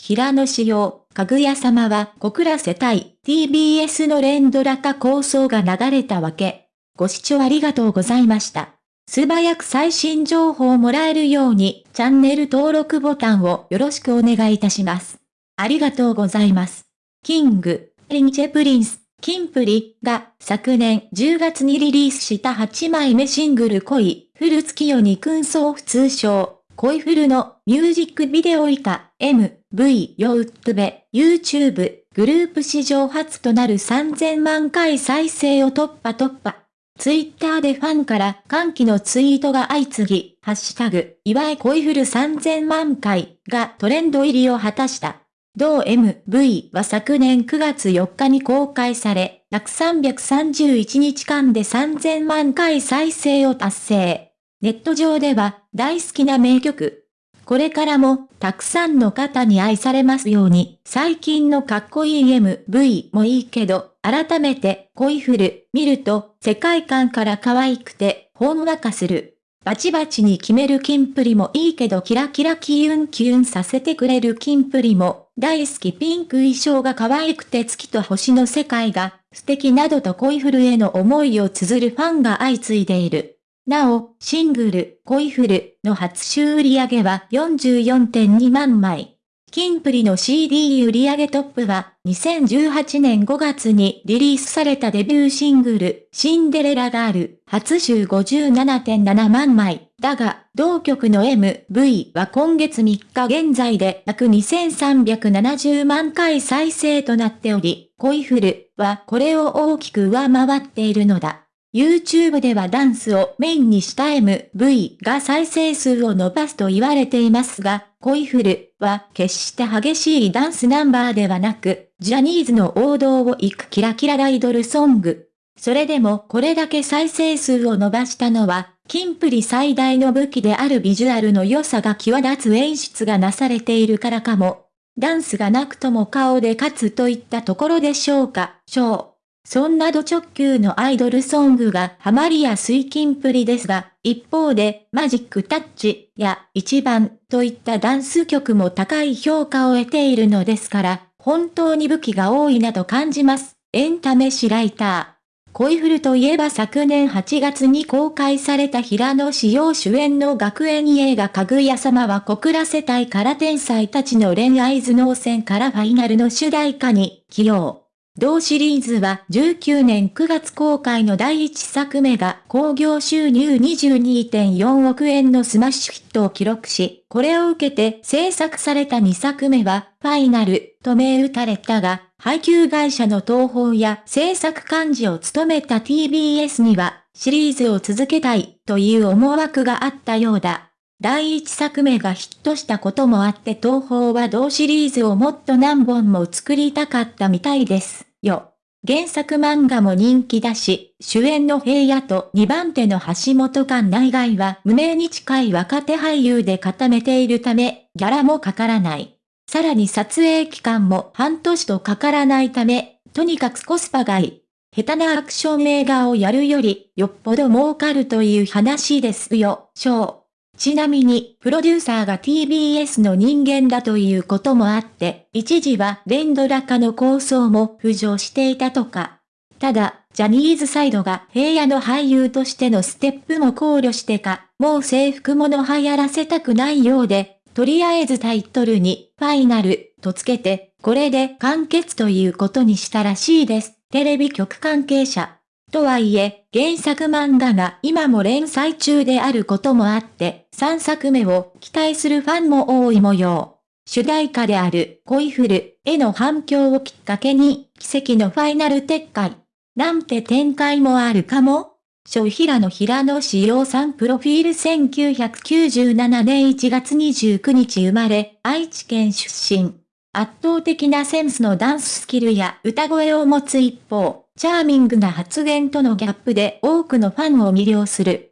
平野紫耀、かぐや様は小倉世帯、TBS の連ドラ化構想が流れたわけ。ご視聴ありがとうございました。素早く最新情報をもらえるように、チャンネル登録ボタンをよろしくお願いいたします。ありがとうございます。キング、リンチェプリンス、キンプリが昨年10月にリリースした8枚目シングル恋、フル月夜に空想通称、恋フルのミュージックビデオ以下 M、V ヨウッドベ、YouTube、グループ史上初となる3000万回再生を突破突破。ツイッターでファンから歓喜のツイートが相次ぎ、ハッシュタグ、祝い恋フル3000万回がトレンド入りを果たした。同 MV は昨年9月4日に公開され、約331日間で3000万回再生を達成。ネット上では大好きな名曲。これからもたくさんの方に愛されますように、最近のかっこいい MV もいいけど、改めて恋フル見ると世界観から可愛くてほんわかする。バチバチに決めるキンプリもいいけどキラキラキュンキュンさせてくれるキンプリも大好きピンク衣装が可愛くて月と星の世界が素敵などと恋フルへの思いを綴るファンが相次いでいる。なお、シングル、恋フルの初週売上は44.2万枚。キンプリの CD 売上トップは、2018年5月にリリースされたデビューシングル、シンデレラガール、初週57.7万枚。だが、同曲の MV は今月3日現在で約2370万回再生となっており、恋フルはこれを大きく上回っているのだ。YouTube ではダンスをメインにした MV が再生数を伸ばすと言われていますが、恋フルは決して激しいダンスナンバーではなく、ジャニーズの王道を行くキラキラアイドルソング。それでもこれだけ再生数を伸ばしたのは、キンプリ最大の武器であるビジュアルの良さが際立つ演出がなされているからかも。ダンスがなくとも顔で勝つといったところでしょうか、ショー。そんなド直球のアイドルソングがハマりやすいキンプリですが、一方でマジックタッチや一番といったダンス曲も高い評価を得ているのですから、本当に武器が多いなと感じます。エンタメシライター。恋フルといえば昨年8月に公開された平野紫耀主演の学園映画かぐや様は小倉世帯から天才たちの恋愛頭脳戦からファイナルの主題歌に起用。同シリーズは19年9月公開の第1作目が興行収入22.4億円のスマッシュヒットを記録し、これを受けて制作された2作目はファイナルと銘打たれたが、配給会社の東宝や制作幹事を務めた TBS にはシリーズを続けたいという思惑があったようだ。第一作目がヒットしたこともあって東宝は同シリーズをもっと何本も作りたかったみたいです。よ。原作漫画も人気だし、主演の平野と2番手の橋本環内外は無名に近い若手俳優で固めているため、ギャラもかからない。さらに撮影期間も半年とかからないため、とにかくコスパがいい。下手なアクション映画をやるより、よっぽど儲かるという話ですよ、ショー。ちなみに、プロデューサーが TBS の人間だということもあって、一時は連ドラ化の構想も浮上していたとか。ただ、ジャニーズサイドが平野の俳優としてのステップも考慮してか、もう制服もの流行らせたくないようで、とりあえずタイトルに、ファイナル、とつけて、これで完結ということにしたらしいです。テレビ局関係者。とはいえ、原作漫画が今も連載中であることもあって、3作目を期待するファンも多い模様。主題歌である恋フルへの反響をきっかけに、奇跡のファイナル撤回。なんて展開もあるかも小平野平野志陽さんプロフィール1997年1月29日生まれ、愛知県出身。圧倒的なセンスのダンススキルや歌声を持つ一方、チャーミングな発言とのギャップで多くのファンを魅了する。